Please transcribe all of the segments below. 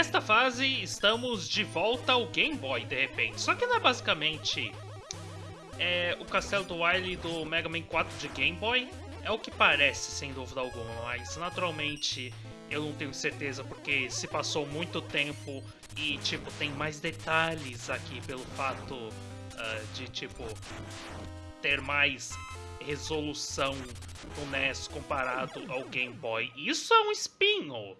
nesta fase estamos de volta ao Game Boy, de repente. Só que não é basicamente é, o castelo do Wily do Mega Man 4 de Game Boy. É o que parece, sem dúvida alguma, mas naturalmente eu não tenho certeza porque se passou muito tempo e, tipo, tem mais detalhes aqui pelo fato uh, de, tipo, ter mais resolução do NES comparado ao Game Boy. Isso é um espinho!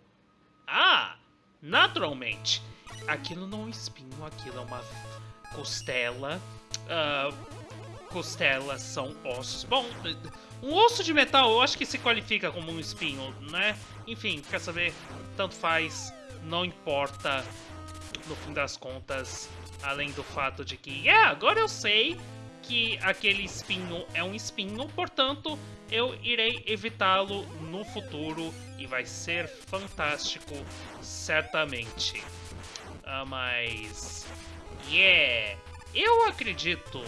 Ah! Naturalmente! Aquilo não é um espinho, aquilo é uma costela. Uh, costelas são ossos. Bom, um osso de metal eu acho que se qualifica como um espinho, né? Enfim, quer saber? Tanto faz, não importa no fim das contas, além do fato de que, é, yeah, agora eu sei que aquele espinho é um espinho, portanto, eu irei evitá-lo no futuro e vai ser fantástico, certamente. Ah, mas... Yeah! Eu acredito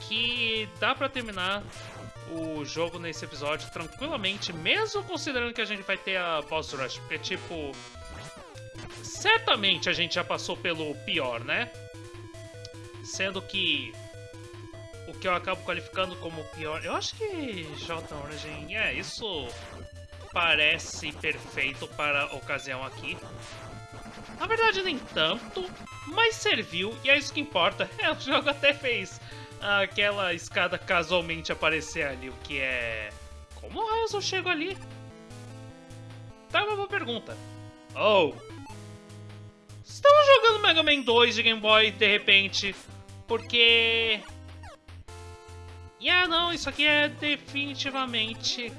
que dá pra terminar o jogo nesse episódio tranquilamente, mesmo considerando que a gente vai ter a boss rush, porque, tipo... Certamente a gente já passou pelo pior, né? Sendo que que eu acabo qualificando como pior... Eu acho que J Origin... É, isso parece perfeito para a ocasião aqui. Na verdade, nem tanto, mas serviu e é isso que importa. É, o jogo até fez aquela escada casualmente aparecer ali, o que é... Como raios eu chego ali? Tá uma boa pergunta. Oh! Estamos jogando Mega Man 2 de Game Boy de repente, porque... Yeah, não, isso aqui é definitivamente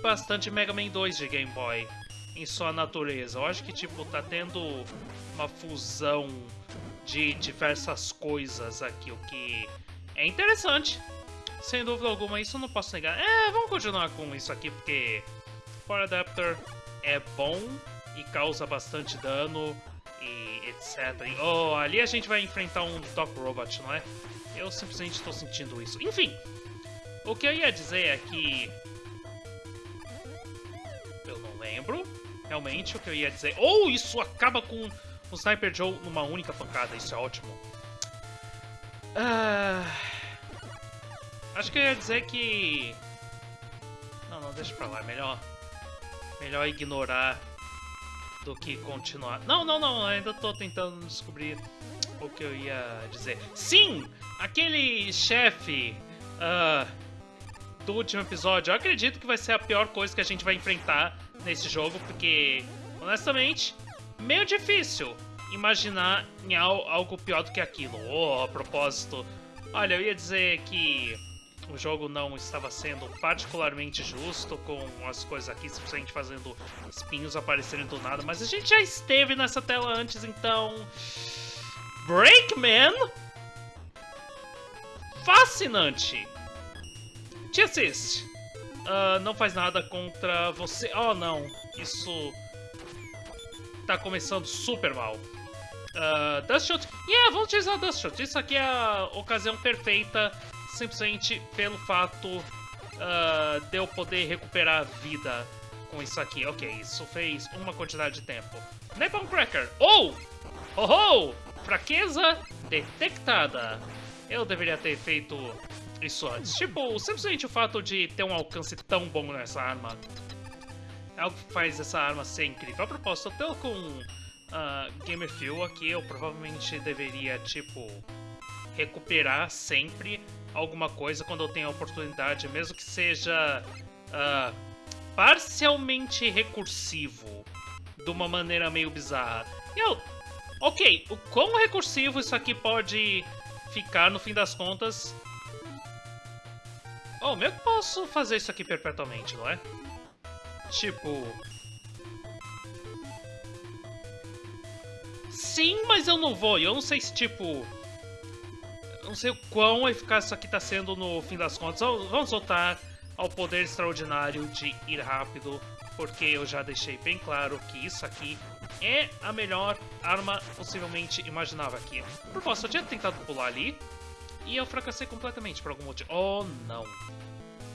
bastante Mega Man 2 de Game Boy em sua natureza. Eu acho que, tipo, tá tendo uma fusão de diversas coisas aqui, o que é interessante. Sem dúvida alguma, isso não posso negar. É, vamos continuar com isso aqui, porque Power Adapter é bom e causa bastante dano etc. E, oh, ali a gente vai enfrentar um Doc Robot, não é? Eu simplesmente estou sentindo isso. Enfim, o que eu ia dizer é que... Eu não lembro realmente o que eu ia dizer. Ou oh, isso acaba com o Sniper Joe numa única pancada, isso é ótimo. Ah, acho que eu ia dizer que... Não, não, deixa pra lá, melhor... Melhor ignorar do que continuar. Não, não, não, ainda tô tentando descobrir o que eu ia dizer. Sim! Aquele chefe uh, do último episódio, eu acredito que vai ser a pior coisa que a gente vai enfrentar nesse jogo, porque, honestamente, meio difícil imaginar algo pior do que aquilo. Oh, a propósito, olha, eu ia dizer que o jogo não estava sendo particularmente justo com as coisas aqui, simplesmente fazendo espinhos aparecerem do nada, mas a gente já esteve nessa tela antes, então... Breakman? Fascinante! Te assiste. Uh, não faz nada contra você. Oh, não. Isso tá começando super mal. Uh, Dust Shot. Yeah, vamos utilizar Dust Shot. Isso aqui é a ocasião perfeita, simplesmente pelo fato uh, de eu poder recuperar vida com isso aqui. Ok, isso fez uma quantidade de tempo. Napalm Cracker. Oh! Oh, oh! Fraqueza detectada. Eu deveria ter feito isso antes. Tipo, simplesmente o fato de ter um alcance tão bom nessa arma é algo que faz essa arma ser incrível. A propósito, tô com uh, Gamer Fuel aqui, eu provavelmente deveria, tipo, recuperar sempre alguma coisa quando eu tenho a oportunidade, mesmo que seja uh, parcialmente recursivo, de uma maneira meio bizarra. E eu... Ok, o quão recursivo isso aqui pode ficar no fim das contas... Oh, meio que posso fazer isso aqui perpetuamente, não é? Tipo, Sim, mas eu não vou. Eu não sei se, tipo... Não sei o quão eficaz isso aqui tá sendo no fim das contas. Vamos voltar ao poder extraordinário de ir rápido, porque eu já deixei bem claro que isso aqui é a melhor arma possivelmente imaginável aqui. Por posso, eu tinha tentado pular ali e eu fracassei completamente por algum motivo. Oh, não.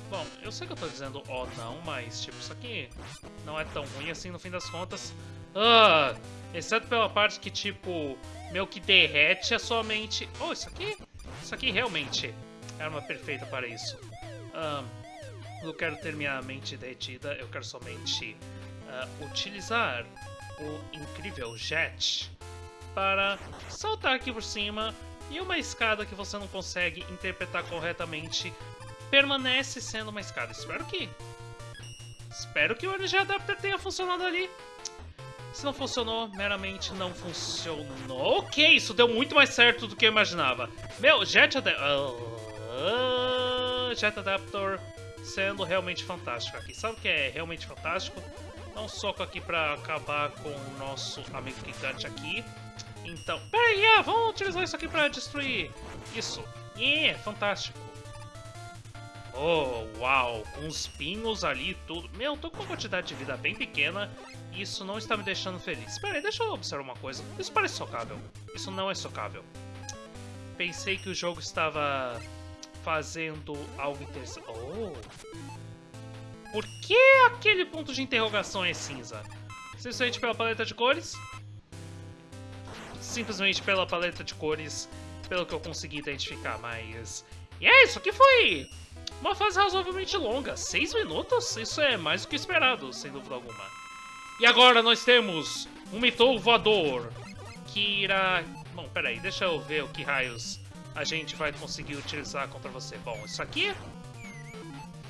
Bom, eu sei que eu tô dizendo oh não, mas tipo, isso aqui não é tão ruim assim no fim das contas. Ah, exceto pela parte que, tipo, meu que derrete é somente... Oh, isso aqui... Isso aqui realmente é arma perfeita para isso. Eu quero ter minha mente derretida, eu quero somente uh, utilizar o incrível Jet para saltar aqui por cima e uma escada que você não consegue interpretar corretamente permanece sendo uma escada. Espero que... Espero que o energia adapter tenha funcionado ali. Se não funcionou, meramente não funcionou. Ok, isso deu muito mais certo do que eu imaginava. Meu, Jet Adapter... Uh, Jet Adapter sendo realmente fantástico aqui. Sabe o que é realmente fantástico? Dá um soco aqui pra acabar com o nosso amigo gigante aqui. Então... Peraí, yeah, vamos utilizar isso aqui pra destruir isso. Yeah, fantástico. Oh, uau, com os pinhos ali e tudo. Meu, tô com uma quantidade de vida bem pequena e isso não está me deixando feliz. Espera aí, deixa eu observar uma coisa. Isso parece socável. Isso não é socável. Pensei que o jogo estava fazendo algo interessante. Oh! Por que aquele ponto de interrogação é cinza? Simplesmente pela paleta de cores? Simplesmente pela paleta de cores, pelo que eu consegui identificar, mas... E é isso, que foi uma fase razoavelmente longa, 6 minutos? Isso é mais do que esperado, sem dúvida alguma. E agora nós temos um mitou voador, que irá... Bom, peraí, deixa eu ver o que raios a gente vai conseguir utilizar contra você. Bom, isso aqui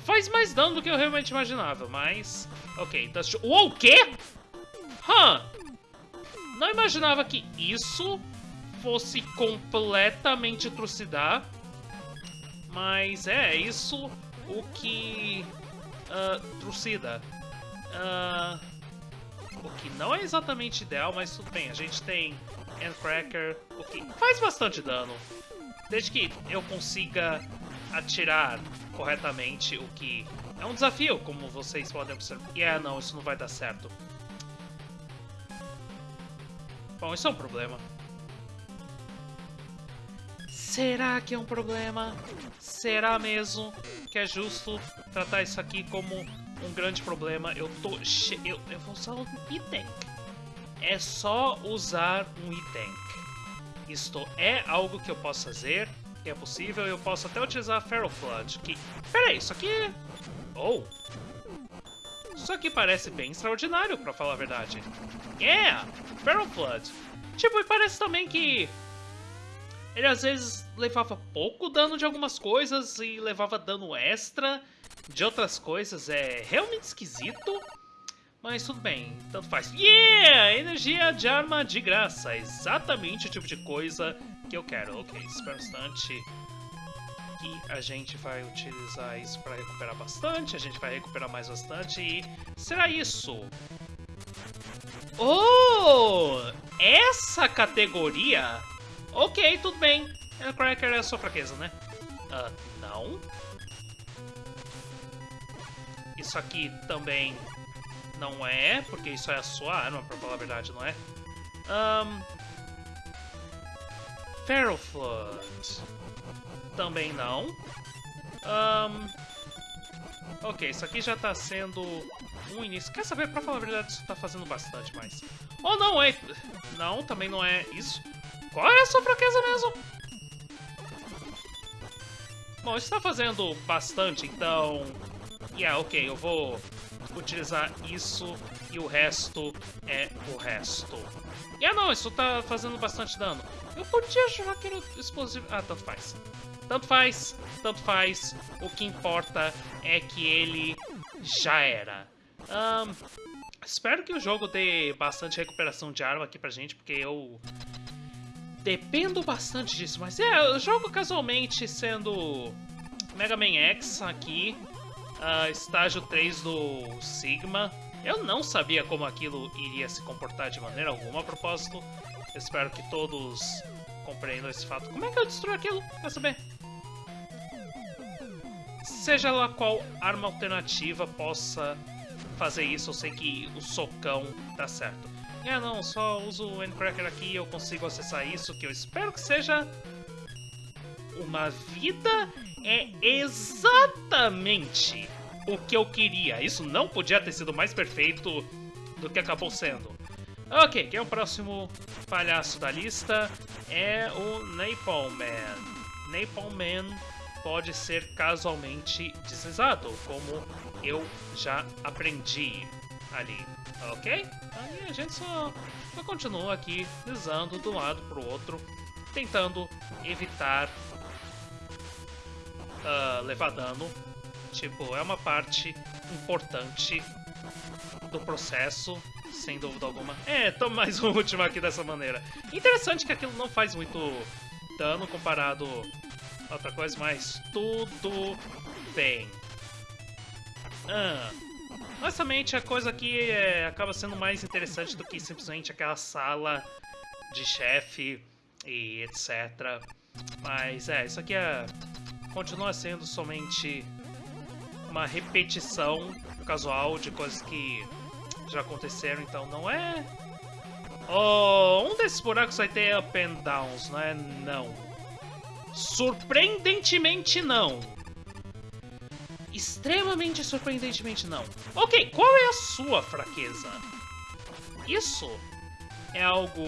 faz mais dano do que eu realmente imaginava, mas... Ok, Dust... Uou, o quê? Hã? Não imaginava que isso fosse completamente trucidar mas é, isso o que uh, trucida. Uh, o que não é exatamente ideal, mas tudo bem. A gente tem Endcracker, o que faz bastante dano. Desde que eu consiga atirar corretamente, o que é um desafio, como vocês podem observar. E yeah, não, isso não vai dar certo. Bom, isso é um problema. Será que é um problema? Será mesmo que é justo tratar isso aqui como um grande problema? Eu tô che... eu, eu vou usar um item. É só usar um item. Isto é algo que eu posso fazer, que é possível. Eu posso até utilizar Feral Flood, que... Pera aí, isso aqui... Oh! Isso aqui parece bem extraordinário, pra falar a verdade. Yeah! Feral Flood. Tipo, e parece também que ele às vezes levava pouco dano de algumas coisas e levava dano extra de outras coisas. É realmente esquisito, mas tudo bem, tanto faz. Yeah! Energia de arma de graça, exatamente o tipo de coisa que eu quero. Ok, espera um instante que a gente vai utilizar isso para recuperar bastante, a gente vai recuperar mais bastante e será isso. Oh! Essa categoria Ok, tudo bem. Cracker é a sua fraqueza, né? Uh, não. Isso aqui também não é, porque isso é a sua arma, pra falar a verdade, não é? Um, Feral Flood. Também não. Um, ok, isso aqui já tá sendo um início. Quer saber, pra falar a verdade, isso tá fazendo bastante mais. Ou oh, não é... Não, também não é isso. Qual é a sua fraqueza mesmo? Bom, isso tá fazendo bastante, então... Yeah, ok, eu vou utilizar isso e o resto é o resto. Yeah, não, isso tá fazendo bastante dano. Eu podia que era explosivo... Ah, tanto faz. Tanto faz, tanto faz. O que importa é que ele já era. Um, espero que o jogo dê bastante recuperação de arma aqui pra gente, porque eu Dependo bastante disso, mas é, eu jogo casualmente sendo Mega Man X aqui, uh, estágio 3 do Sigma. Eu não sabia como aquilo iria se comportar de maneira alguma a propósito. espero que todos compreendam esse fato. Como é que eu destruo aquilo? Quer saber? Seja lá qual arma alternativa possa fazer isso, eu sei que o socão tá certo. É, não, só uso o Endcracker aqui e eu consigo acessar isso, que eu espero que seja uma vida. É exatamente o que eu queria. Isso não podia ter sido mais perfeito do que acabou sendo. Ok, quem é o próximo palhaço da lista? É o Napalm Man. Napalm Man pode ser casualmente deslizado, como eu já aprendi ali, ok? Aí a gente só, só continua aqui deslizando de um lado para o outro, tentando evitar uh, levar dano. Tipo, é uma parte importante do processo, sem dúvida alguma. É, toma mais um último aqui dessa maneira. Interessante que aquilo não faz muito dano comparado a outra coisa, mas tudo bem. Ah, honestamente, a coisa aqui é, acaba sendo mais interessante do que simplesmente aquela sala de chefe e etc. Mas é, isso aqui é, continua sendo somente uma repetição casual de coisas que já aconteceram, então não é... Oh, um desses buracos vai ter up and downs, não é? Não. Surpreendentemente não. Extremamente surpreendentemente não. Ok, qual é a sua fraqueza? Isso é algo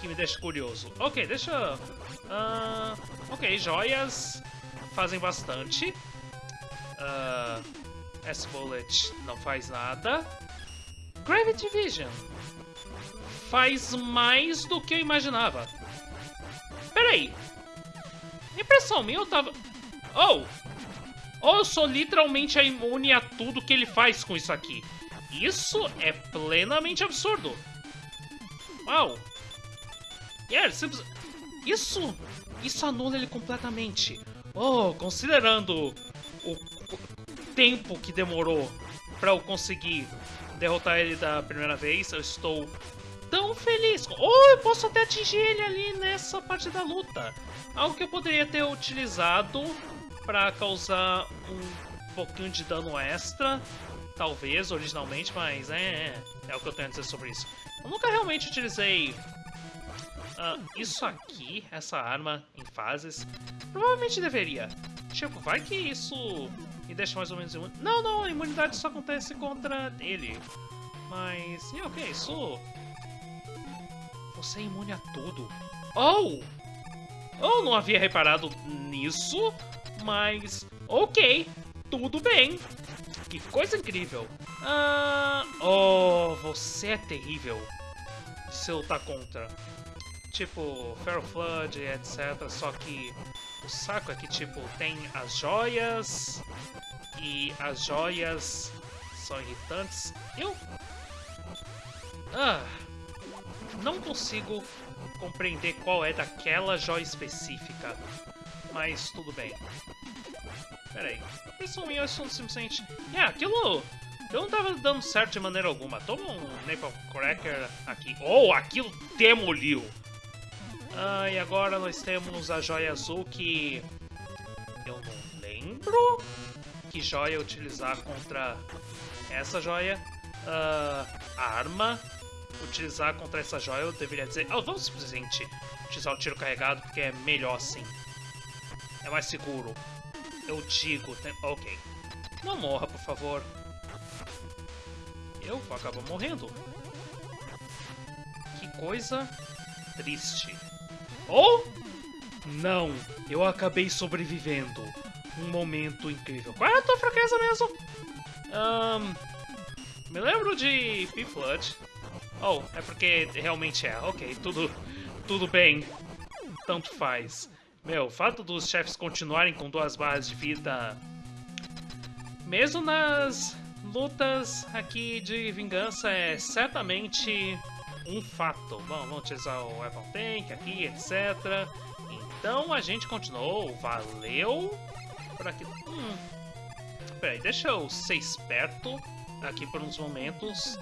que me deixa curioso. Ok, deixa... Uh, ok, joias fazem bastante. Uh, S-Bullet não faz nada. Gravity Vision faz mais do que eu imaginava. Peraí. Impressão minha, eu tava... Oh! Oh, sou literalmente imune a tudo que ele faz com isso aqui. Isso é plenamente absurdo. Uau. Yeah, simples... Isso... Isso anula ele completamente. Oh, considerando o tempo que demorou para eu conseguir derrotar ele da primeira vez, eu estou tão feliz. Ou eu posso até atingir ele ali nessa parte da luta. Algo que eu poderia ter utilizado para causar um pouquinho de dano extra, talvez, originalmente, mas é, é, é o que eu tenho a dizer sobre isso. Eu nunca realmente utilizei uh, isso aqui, essa arma, em fases. Provavelmente deveria. Tipo, vai que isso me deixa mais ou menos imune. Não, não, a imunidade só acontece contra ele. Mas, e ok, isso... Você é imune a tudo. Oh! Eu não havia reparado nisso, mas... Ok, tudo bem. Que coisa incrível. Ah, oh, você é terrível. Se eu lutar contra. Tipo, Feral Flood, etc. Só que o saco é que, tipo, tem as joias e as joias são irritantes. Eu... Ah... Não consigo compreender qual é daquela joia específica. Mas tudo bem. Pera aí. Isso minha são simplesmente... É, aquilo... Eu não tava dando certo de maneira alguma. Toma um Napalm Cracker aqui. Oh, aquilo demoliu! Ah, e agora nós temos a joia azul que... Eu não lembro que joia utilizar contra essa joia. Uh, arma utilizar contra essa joia, eu deveria dizer... Oh, vamos simplesmente utilizar o tiro carregado, porque é melhor assim. É mais seguro. Eu digo... Tem... Ok. Não morra, por favor. Eu vou acabar morrendo. Que coisa triste. Ou... Não, eu acabei sobrevivendo. Um momento incrível. Qual é a tua fraqueza mesmo? Um, me lembro de P-Flood. Oh, é porque realmente é. Ok, tudo, tudo bem. Tanto faz. Meu, o fato dos chefes continuarem com duas barras de vida... Mesmo nas lutas aqui de vingança é certamente um fato. Bom, vamos utilizar o Weapon Tank aqui, etc. Então a gente continuou. Valeu por aqui. Hum. Peraí, deixa eu ser esperto aqui por uns momentos.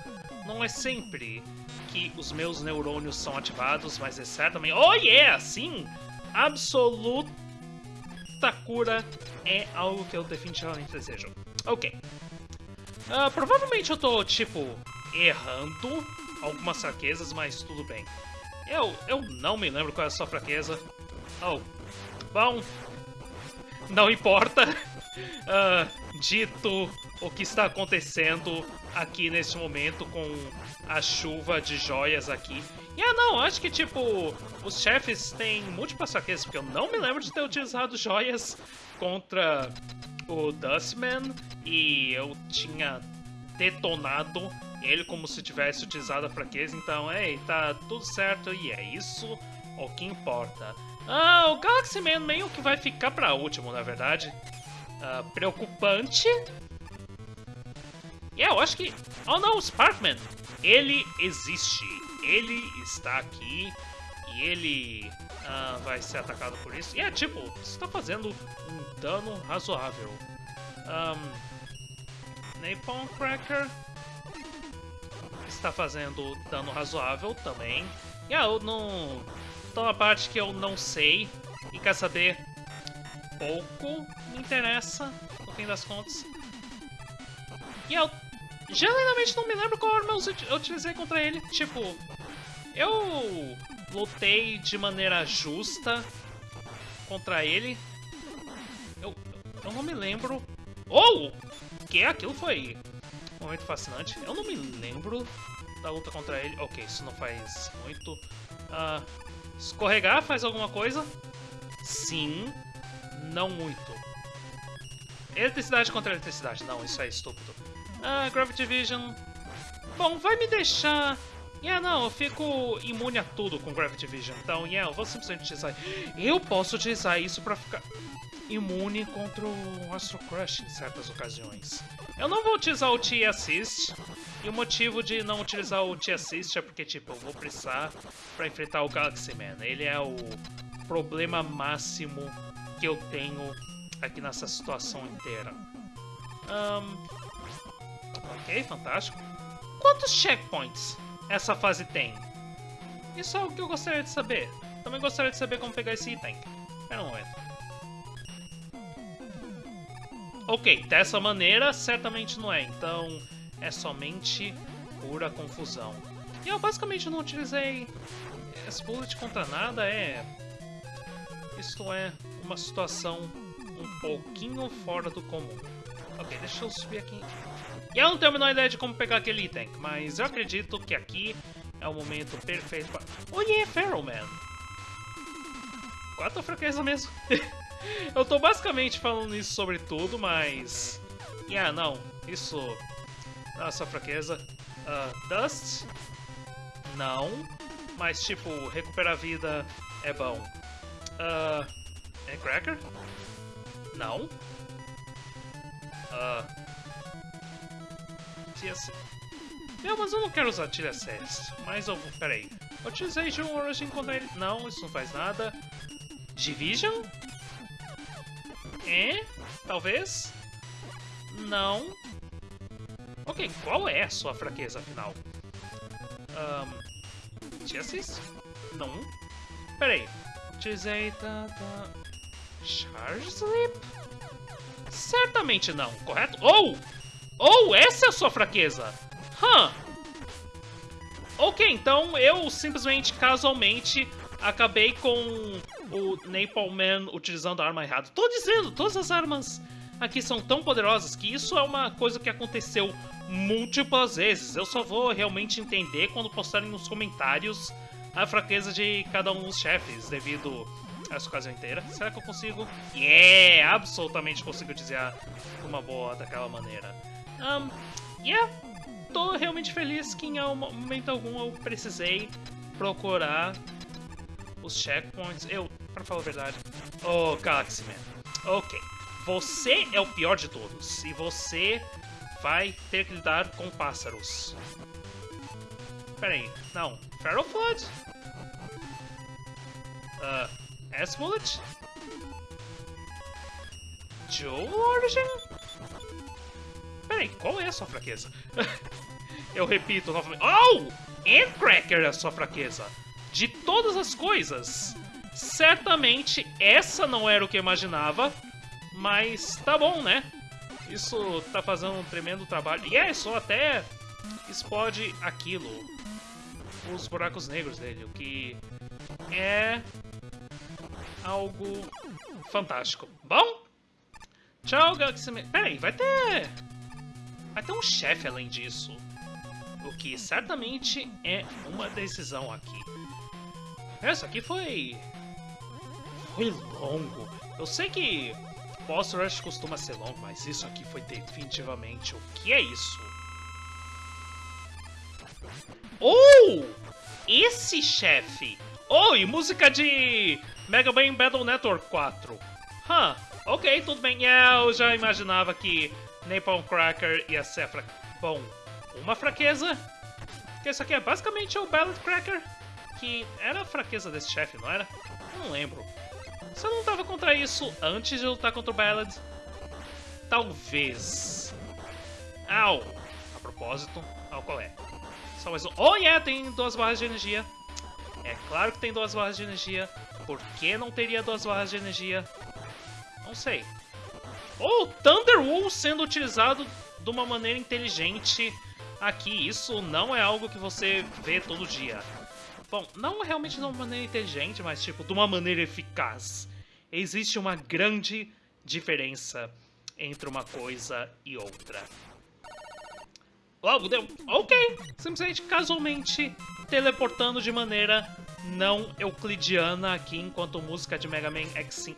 Não é sempre que os meus neurônios são ativados, mas é certamente... Oh yeah! Sim! Absoluta cura é algo que eu definitivamente desejo. Ok. Uh, provavelmente eu tô, tipo, errando algumas fraquezas, mas tudo bem. Eu, eu não me lembro qual é a sua fraqueza. Oh, bom, não importa. Uh, acredito o que está acontecendo aqui nesse momento com a chuva de joias aqui. E ah, não, acho que tipo, os chefes têm múltiplas fraquezas, porque eu não me lembro de ter utilizado joias contra o Dustman e eu tinha detonado ele como se tivesse utilizado a fraqueza, então, ei, tá tudo certo e é isso o que importa. Ah, o Galaxy Man meio que vai ficar pra último, na verdade. Uh, preocupante. E yeah, eu acho que... Oh não, o Sparkman! Ele existe. Ele está aqui. E ele uh, vai ser atacado por isso. E é tipo, está fazendo um dano razoável. Um, Napalm Cracker está fazendo dano razoável também. E yeah, eu não... Então a parte que eu não sei e quer saber pouco me interessa, no fim das contas. E eu genuinamente não me lembro qual arma eu utilizei contra ele. Tipo, eu lutei de maneira justa contra ele. Eu, eu não me lembro... Oh! Que aquilo foi um momento fascinante. Eu não me lembro da luta contra ele. Ok, isso não faz muito. Uh, escorregar faz alguma coisa? Sim, não muito. Eletricidade contra eletricidade. Não, isso é estúpido. Ah, Gravity Vision. Bom, vai me deixar... Yeah, não, eu fico imune a tudo com Gravity Vision. Então, yeah, eu vou simplesmente utilizar... Eu posso utilizar isso pra ficar imune contra o Astro Crush em certas ocasiões. Eu não vou utilizar o T-Assist. E o motivo de não utilizar o T-Assist é porque, tipo, eu vou precisar pra enfrentar o Galaxy Man. Ele é o problema máximo que eu tenho aqui nessa situação inteira. Um, ok, fantástico. Quantos checkpoints essa fase tem? Isso é o que eu gostaria de saber. Também gostaria de saber como pegar esse item. Espera um momento. Ok, dessa maneira certamente não é, então é somente pura confusão. E eu basicamente não utilizei esse bullet contra nada, é... Isto é uma situação um pouquinho fora do comum. Ok, deixa eu subir aqui. E eu não tenho a menor ideia de como pegar aquele item, mas eu acredito que aqui é o momento perfeito para... Oh yeah, Feral Man! Quatro fraqueza mesmo. eu tô basicamente falando isso sobre tudo, mas... Yeah, não, isso... Não é fraqueza. Uh, Dust? Não. Mas, tipo, recuperar vida é bom. Uh, é Cracker? Não. Ah. TS... Meu, mas eu não quero usar TSS. Mas eu vou... Peraí. Um Origin contra ele. Não, isso não faz nada. Division? É? Talvez? Não. Ok, qual é a sua fraqueza, afinal? Um, Chassis? Não. Peraí. Utilizei... Tá, tá... Charge Sleep? Certamente não, correto? Ou! Oh! Ou essa é a sua fraqueza? Hã? Huh. Ok, então eu simplesmente, casualmente, acabei com o Napalm Man utilizando a arma errada. Tô dizendo, todas as armas aqui são tão poderosas que isso é uma coisa que aconteceu múltiplas vezes. Eu só vou realmente entender quando postarem nos comentários a fraqueza de cada um dos chefes, devido essa ocasião inteira. Será que eu consigo? Yeah! Absolutamente consigo dizer uma boa daquela maneira. Um, yeah! Tô realmente feliz que em momento algum eu precisei procurar os checkpoints. Eu, pra falar a verdade... Oh, Galaxy Man. Ok. Você é o pior de todos. E você vai ter que lidar com pássaros. Pera aí. Não. Feral Flood? Uh, S-Bullet? Joe Origin? Peraí, qual é a sua fraqueza? Eu repito novamente. Oh! Endcracker é a sua fraqueza. De todas as coisas, certamente essa não era o que eu imaginava, mas tá bom, né? Isso tá fazendo um tremendo trabalho. E é, só até explode aquilo. Os buracos negros dele, o que é algo fantástico. Bom, Tchau, Galaxy. Peraí, vai ter... Vai ter um chefe além disso. O que certamente é uma decisão aqui. Essa aqui foi... Foi longo. Eu sei que Boss Rush costuma ser longo, mas isso aqui foi definitivamente... O que é isso? Oh! Esse chefe! Oh, e música de Mega Man Battle Network 4. Huh, ok, tudo bem. Yeah, eu já imaginava que Napalm Cracker ia ser fra... Bom, uma fraqueza. Que isso aqui é basicamente o Ballad Cracker. Que era a fraqueza desse chefe, não era? Não lembro. Você não tava contra isso antes de lutar contra o Ballad? Talvez. Au! A propósito, ao qual é? Só mais um. Oh, yeah, tem duas barras de energia. É claro que tem duas barras de energia. Por que não teria duas barras de energia? Não sei. Oh, Thunder Wool sendo utilizado de uma maneira inteligente aqui. Isso não é algo que você vê todo dia. Bom, não realmente de uma maneira inteligente, mas tipo, de uma maneira eficaz. Existe uma grande diferença entre uma coisa e outra. Logo deu. Ok. Simplesmente casualmente teleportando de maneira não euclidiana aqui enquanto música de Mega Man X5.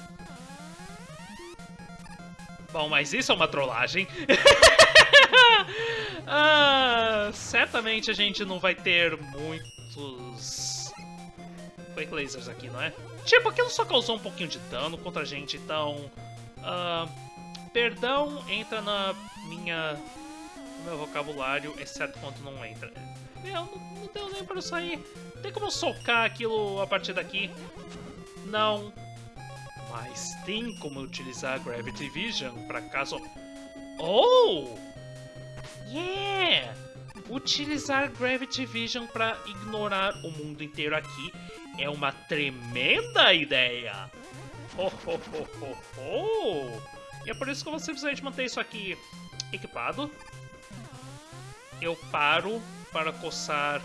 Bom, mas isso é uma trollagem. ah, certamente a gente não vai ter muitos Quake Lasers aqui, não é? Tipo, aquilo só causou um pouquinho de dano contra a gente, então... Uh, perdão entra na minha meu vocabulário, exceto quando não entra. Meu, não, não deu nem pra sair. Tem como socar aquilo a partir daqui? Não. Mas tem como utilizar Gravity Vision para caso... Oh! Yeah! Utilizar Gravity Vision para ignorar o mundo inteiro aqui é uma tremenda ideia! Oh, oh, oh, oh, oh. E é por isso que eu vou simplesmente manter isso aqui equipado eu paro para coçar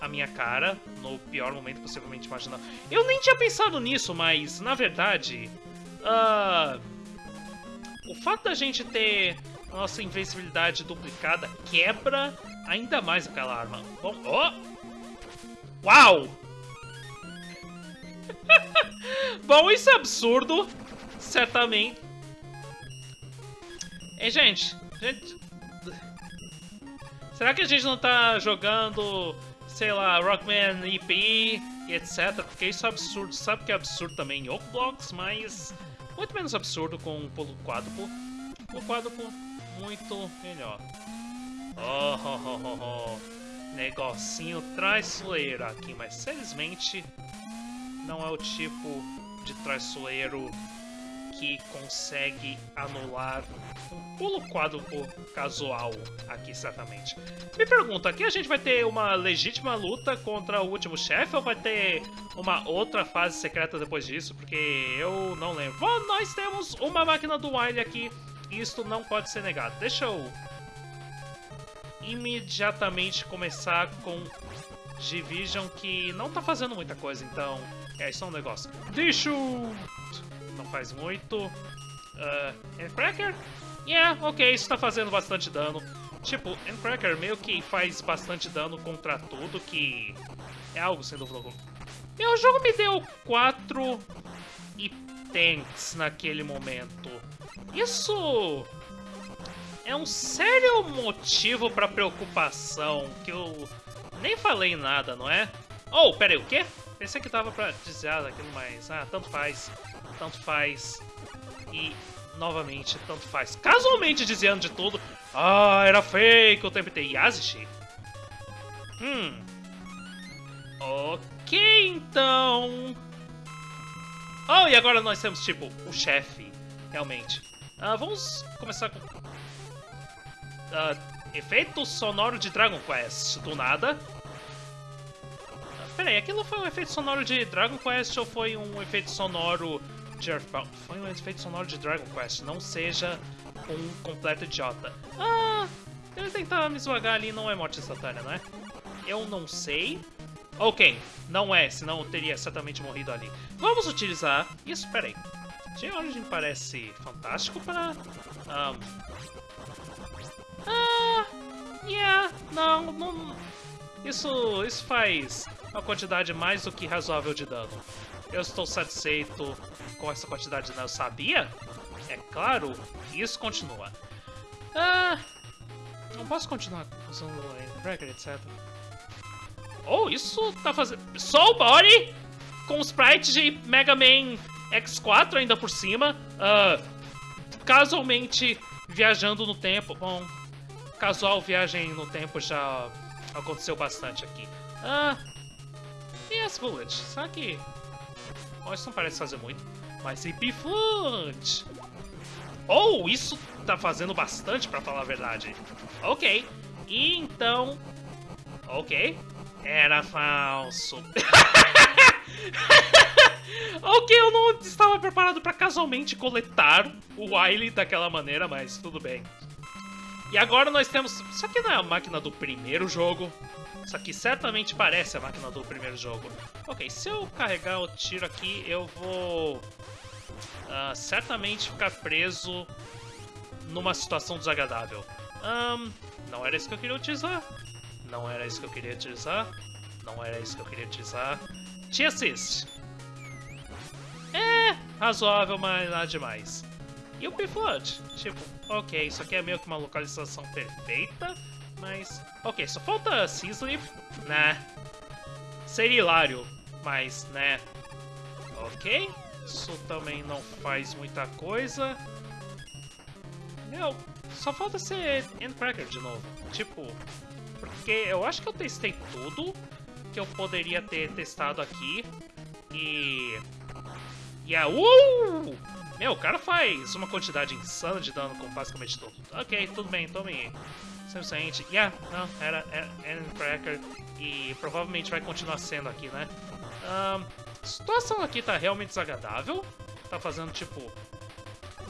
a minha cara no pior momento possivelmente imaginável. Eu nem tinha pensado nisso, mas na verdade, uh, o fato da gente ter a nossa invencibilidade duplicada quebra ainda mais aquela arma. Bom, oh! Uau! Bom, isso é absurdo, certamente. E gente, gente, Será que a gente não tá jogando, sei lá, Rockman EP etc? Porque isso é absurdo. Sabe que é absurdo também em Blocks, mas muito menos absurdo com o pulo quádruplo. O quádruplo muito melhor. Oh, oh, oh, oh, oh. Negocinho traiçoeiro aqui, mas felizmente não é o tipo de traiçoeiro que consegue anular um pulo quádruplo casual aqui, certamente. Me pergunta, aqui a gente vai ter uma legítima luta contra o último chefe ou vai ter uma outra fase secreta depois disso? Porque eu não lembro. Bom, nós temos uma máquina do Wily aqui e isto não pode ser negado. Deixa eu imediatamente começar com Division que não tá fazendo muita coisa, então é só um negócio. Deixa não faz muito. Uh, Endcracker? Yeah, ok, isso tá fazendo bastante dano. Tipo, Endcracker meio que faz bastante dano contra tudo, que é algo sem dúvida. Meu jogo me deu 4 e tanks naquele momento. Isso é um sério motivo para preocupação, que eu nem falei nada, não é? Oh, pera aí, o quê? Pensei que tava pra dizer aquilo, mas... Ah, tanto faz tanto faz. E, novamente, tanto faz. Casualmente dizendo de tudo. Ah, era fake o tempo inteiro. Yazishi? Hum. Ok, então... Oh, e agora nós temos, tipo, o chefe, realmente. Uh, vamos começar com... Uh, efeito sonoro de Dragon Quest, do nada. Uh, peraí, aquilo foi um efeito sonoro de Dragon Quest ou foi um efeito sonoro de Earthbound foi um efeito sonoro de Dragon Quest, não seja um completo idiota. Ah, ele tentar me esvagar ali não é morte instantânea, não é? Eu não sei. Ok, não é, senão eu teria certamente morrido ali. Vamos utilizar... Isso, peraí. J-Origin parece fantástico para... Um... Ah... Yeah, não, não... Isso, isso faz uma quantidade mais do que razoável de dano. Eu estou satisfeito com essa quantidade de dano. Eu sabia? É claro, isso continua. Ah... Não posso continuar usando Breaker, etc. Oh, isso tá fazendo... Soul Body com o sprite de Mega Man X4 ainda por cima. Uh, casualmente viajando no tempo. Bom, casual viagem no tempo já aconteceu bastante aqui. Ah, e as Bullet? Será que... Bom, isso não parece fazer muito. Mas e Biflunt? Oh, isso tá fazendo bastante pra falar a verdade. Ok. Então... Ok. Era falso. ok, eu não estava preparado para casualmente coletar o Wily daquela maneira, mas tudo bem. E agora nós temos... Isso aqui não é a máquina do primeiro jogo. Isso aqui certamente parece a máquina do primeiro jogo. Ok, se eu carregar o tiro aqui, eu vou... Uh, certamente ficar preso numa situação desagradável. Um, não era isso que eu queria utilizar. Não era isso que eu queria utilizar. Não era isso que eu queria utilizar. Te assist. É, razoável, mas nada demais. E o P-Flood? Tipo, ok, isso aqui é meio que uma localização perfeita, mas... Ok, só falta Seaslip, né? Seria hilário, mas, né? Ok, isso também não faz muita coisa. Meu, só falta ser Endcracker de novo. Tipo, porque eu acho que eu testei tudo que eu poderia ter testado aqui. E... E a... Uh! Meu, o cara faz uma quantidade insana de dano com basicamente tudo. Ok, tudo bem, tome 100%. Yeah, não, era, era Endcracker. E provavelmente vai continuar sendo aqui, né? Um, a situação aqui tá realmente desagradável. Tá fazendo, tipo,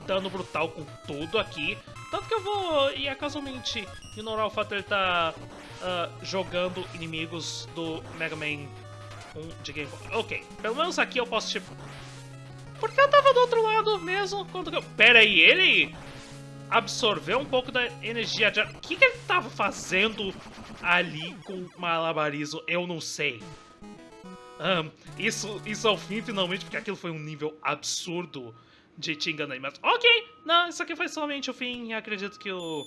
dano brutal com tudo aqui. Tanto que eu vou, e é casualmente, ignorar o fato de ele tá, uh, jogando inimigos do Mega Man 1 de Game Boy. Ok, pelo menos aqui eu posso, tipo... Porque eu tava do outro lado mesmo quando eu... Pera aí, ele absorveu um pouco da energia de... O que, que ele tava fazendo ali com malabarismo? Eu não sei. Um, isso, isso ao fim, finalmente, porque aquilo foi um nível absurdo de te enganar. Mas, ok, não, isso aqui foi somente o fim. Acredito que o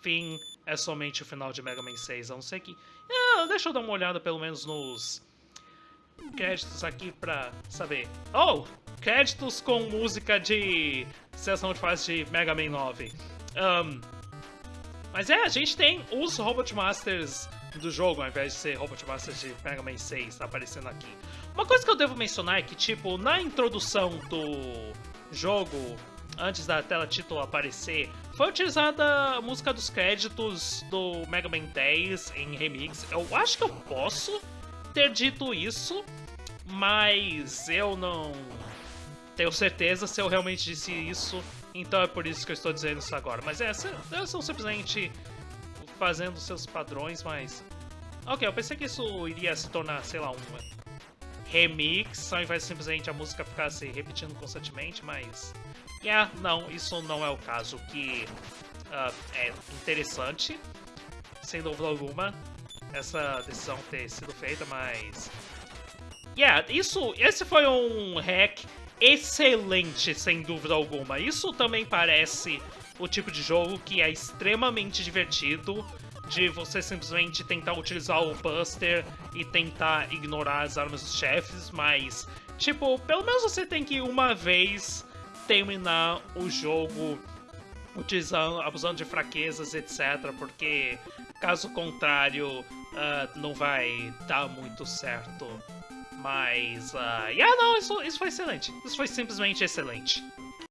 fim é somente o final de Mega Man 6. A não ser que... Ah, deixa eu dar uma olhada pelo menos nos créditos aqui pra saber. Oh, créditos com música de sessão de fase de Mega Man 9. Um, mas é, a gente tem os Robot Masters do jogo, ao invés de ser Robot Masters de Mega Man 6 tá aparecendo aqui. Uma coisa que eu devo mencionar é que, tipo, na introdução do jogo, antes da tela título aparecer, foi utilizada a música dos créditos do Mega Man 10 em remix. Eu acho que eu posso ter dito isso, mas eu não tenho certeza se eu realmente disse isso, então é por isso que eu estou dizendo isso agora. Mas é, elas são simplesmente fazendo seus padrões, mas... Ok, eu pensei que isso iria se tornar, sei lá, um remix, ao invés de simplesmente a música ficar se repetindo constantemente, mas... Yeah, não, isso não é o caso, que uh, é interessante, sem dúvida alguma, essa decisão ter sido feita, mas... Yeah, isso, esse foi um hack excelente, sem dúvida alguma. Isso também parece o tipo de jogo que é extremamente divertido, de você simplesmente tentar utilizar o Buster e tentar ignorar as armas dos chefes, mas, tipo, pelo menos você tem que uma vez terminar o jogo utilizando, abusando de fraquezas, etc, porque caso contrário uh, não vai dar muito certo. Mas, uh, yeah, não, isso, isso foi excelente. Isso foi simplesmente excelente.